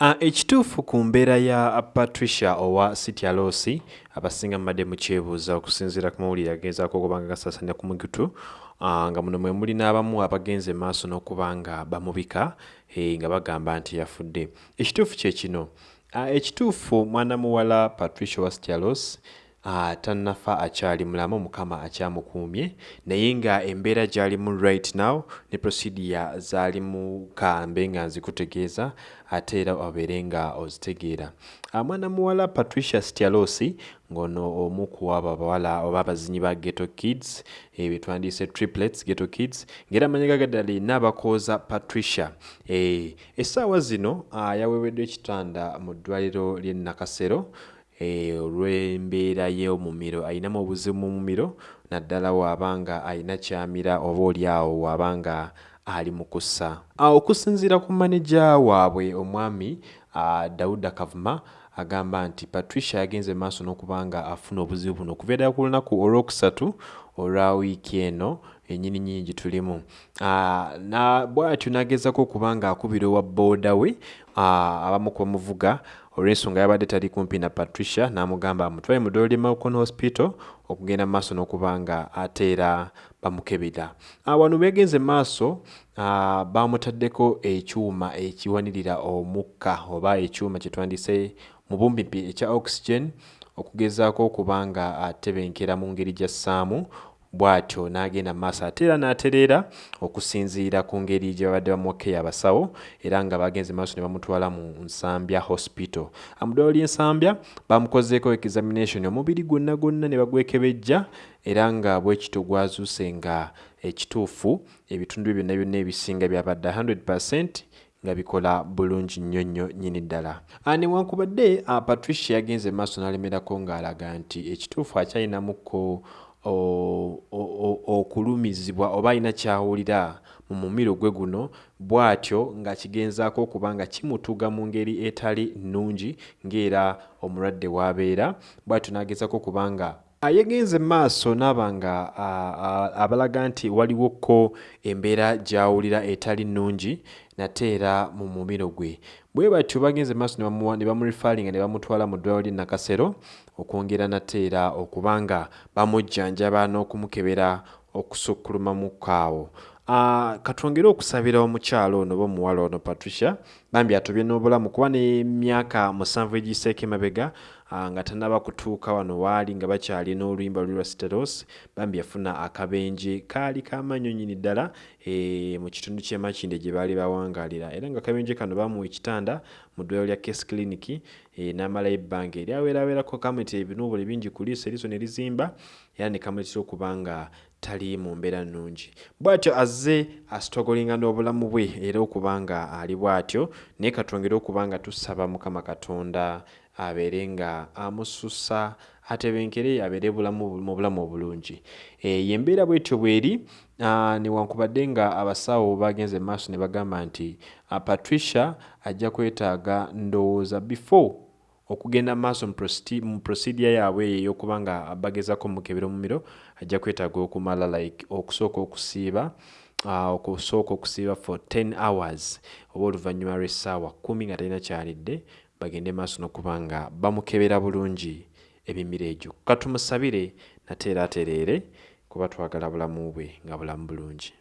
Uh, ekituufu ku mbeera ya patricia owa sitialosi abasinga mbadde mukyebuuza okusinziira ku mawulire agezaako okuba nga gasaasaanya ku mugutu uh, nga muno mwe muli n'abamu abagenze maaso n'okuba nga bamubika hey, nga bagamba nti yafudde. Ekituufu kye kino. Uh, ekituufu mwana muwala patricia owa sitialosi uh, tannafa akyali mulamu mukama akyamukuumye. Naye nga embeera gy'alimu right now ne prosidia zaalimu kambe nga nzikutegeeza ate era obeere nga ozitegeera. Mwana muwala patricia stialosi ng'ono omu ku abo abawala oba abazinyi ba ghetto kids e, betwandiise triplets ghetto kids ng'era amanyiga gaddala erina abakooza patricia. E, essaawa zino uh, yaweeweddwa ekitanda mu ddwaliro ly'e nakasero Eh, olw'embeera y'omumiro ayinamu obuzibu mu mumiro naddala waabanga ayina kyamira oba oliawo waabanga ali mu kussa. Okusinziira ku maneja waabwe omwami dauda kavuma agamba nti patricia yagenze maaso n'okuba nga afuna obuzibu buno. Okuva eddala ku lunaku olwokusatu olwa wiiki eno enyini nyini gye tulimu bwatyo n'agezako okuba nga akubira owa booda we abamu ku bamuvuga olw'ensonga yabadde tali kumpi na patricia n'amugamba amutwale mu ddwaliro lye malcon hospital okugenda maaso n'okuba nga ate era bamukebera. Wano begenze maaso bamutaddeko ekyuma ekiwanirira omukka oba ekyuma kyetwandise mu bumpimpi ekya oxygen okugezaako okuba nga atebenkera mu ngeri gy'assaamu bw'atyo n'agenda mu maaso ate era n'atereera okusinziira ku ngeri gye babadde bamuwakeyo abasawo era nga bagenze maaso ne bamutwala mu nsambya hospital. Amuddwalo ly'ensambya bamukozeeko examination omubiri gwonna gwonna ne bagwekebejja era nga bwekito gwazuuse nga ekituufu ebitundu byonna byonna ebisinga byabadde 100 nga bikola bulungi nnyo nnyo nnyini ddala. Newankubadde patricia yagenze maaso n'alemerako ng'alaga nti ekituufu akyalinamuko okulumizibwa oba alina kyawulira mu mumiro gwe guno bw'atyo nga kigenzaako okuba nga kimutuga mu ngeri etali nnungi ng'era omulwadde w'abeera bw'atyo n'agezako okuba nga yegenze maaso n'aba nga abalaga nti waliwoko embeera gy'awulira etali nnungi nate era mu mumiro gwe. Bwe batyo bagenze maaso ne bamurifalinga ne bamutwala mu ddwaliro ly'e nakasero okwongera nate era okuba nga bamujjanjaba n'okumukebera okusukkulumamukaawo Uh, katwongere okusabira omukyalo ono oba omuwala ono patricia bambi atobye n'obulamu kuba n'emyaka musanvu egiseeko emabega nga tanaba kutuuka wano waali nga bakyali n'oluyimba luli lwa steros bambi yafuna akabenje kaali kamaanyi nyini ddala e, mu kitundu ky'emakinde gye baali bawangalira. Era nga akabenje kano bamuwa ekitanda mu ddwaliro lya case clinic e, n'amalayo ebbanga eryaweeraweerako kamwetira ebinuubule bingi ku liiso eriiso ne lizimba era ne kamuletera okuba nga tali mu mbeera nnungi. Bw'atyo azze asitogolinga n'obulamu bwe era okuba nga ali bw'atyo naye katwongere okuba nga tusaba mukama katonda abeere nga amususa atebenkere abeere bulamu mu bulamu obulungi. Yembeera bwetyo bweri newankubadde nga abasawo bagenze maaso ne bagamba nti patricia ajja kwetaaga ndowooza before okugenda maaso mu prosidia yaabwe eyo ey'okuba nga bagezako mukebera omumiro ajja kwetaaga okumala like okusooka okusiiba uh, okusooka okusiiba for 10 hours oba oluvannyuma lw'essaawa kumi nga talina kyalidde bagende maaso n'okuba nga bamukebera bulungi emimiro egyo. Katumusabire nate era atereere kuba twagala bulamu bwe nga bulamu bulungi